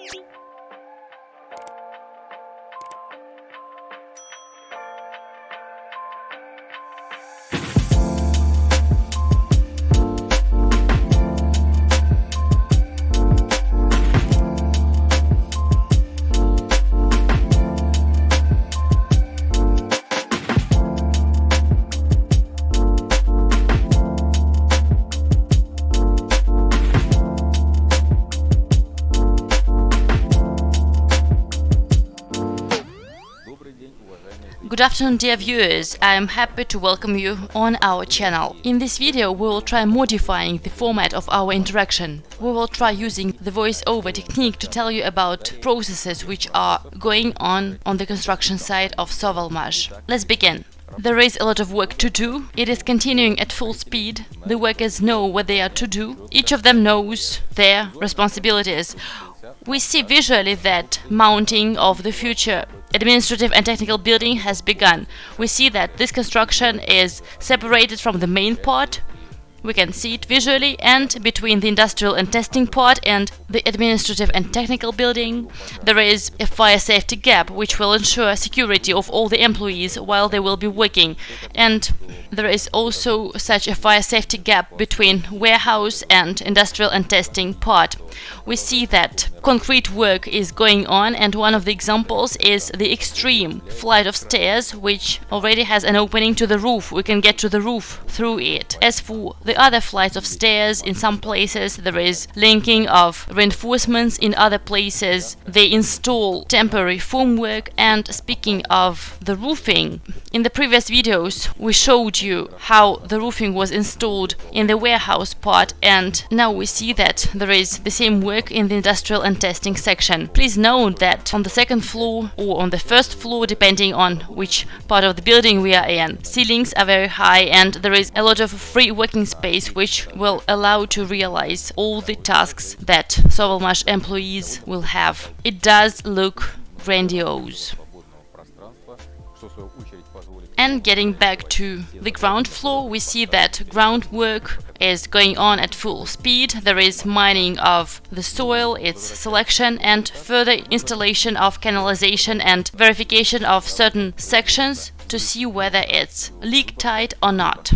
you Good afternoon dear viewers, I am happy to welcome you on our channel. In this video we will try modifying the format of our interaction. We will try using the voice-over technique to tell you about processes which are going on on the construction site of Sovelmash. Let's begin. There is a lot of work to do. It is continuing at full speed. The workers know what they are to do. Each of them knows their responsibilities. We see visually that mounting of the future administrative and technical building has begun. We see that this construction is separated from the main part we can see it visually and between the industrial and testing part and the administrative and technical building there is a fire safety gap which will ensure security of all the employees while they will be working and there is also such a fire safety gap between warehouse and industrial and testing part. We see that concrete work is going on and one of the examples is the extreme flight of stairs which already has an opening to the roof. We can get to the roof through it. As for the other flights of stairs, in some places there is linking of reinforcements, in other places they install temporary formwork and speaking of the roofing, in the previous videos we showed you how the roofing was installed in the warehouse part and now we see that there is the same work in the industrial and testing section. Please note that on the second floor or on the first floor depending on which part of the building we are in, ceilings are very high and there is a lot of free working space which will allow to realize all the tasks that Sovelmash employees will have. It does look grandiose. And getting back to the ground floor, we see that groundwork is going on at full speed. There is mining of the soil, its selection, and further installation of canalization and verification of certain sections to see whether it's leak tight or not.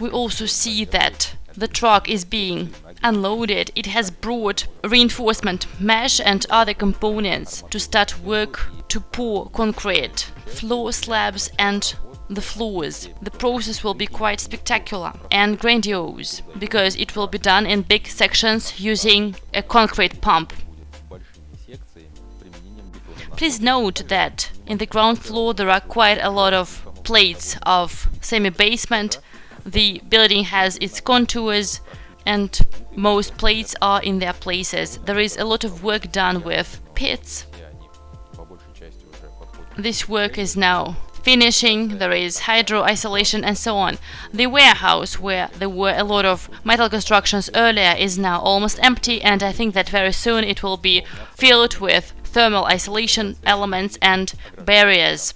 We also see that the truck is being unloaded. It has brought reinforcement mesh and other components to start work to pour concrete, floor slabs and the floors. The process will be quite spectacular and grandiose, because it will be done in big sections using a concrete pump. Please note that in the ground floor there are quite a lot of plates of semi-basement. The building has its contours and most plates are in their places. There is a lot of work done with pits. This work is now finishing, there is hydro isolation and so on. The warehouse, where there were a lot of metal constructions earlier, is now almost empty and I think that very soon it will be filled with thermal isolation elements and barriers.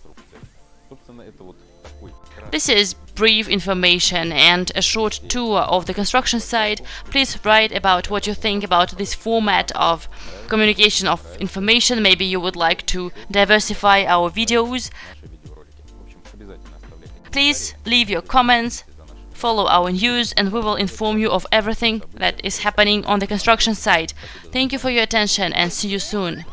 This is brief information and a short tour of the construction site, please write about what you think about this format of communication of information. Maybe you would like to diversify our videos. Please leave your comments, follow our news and we will inform you of everything that is happening on the construction site. Thank you for your attention and see you soon.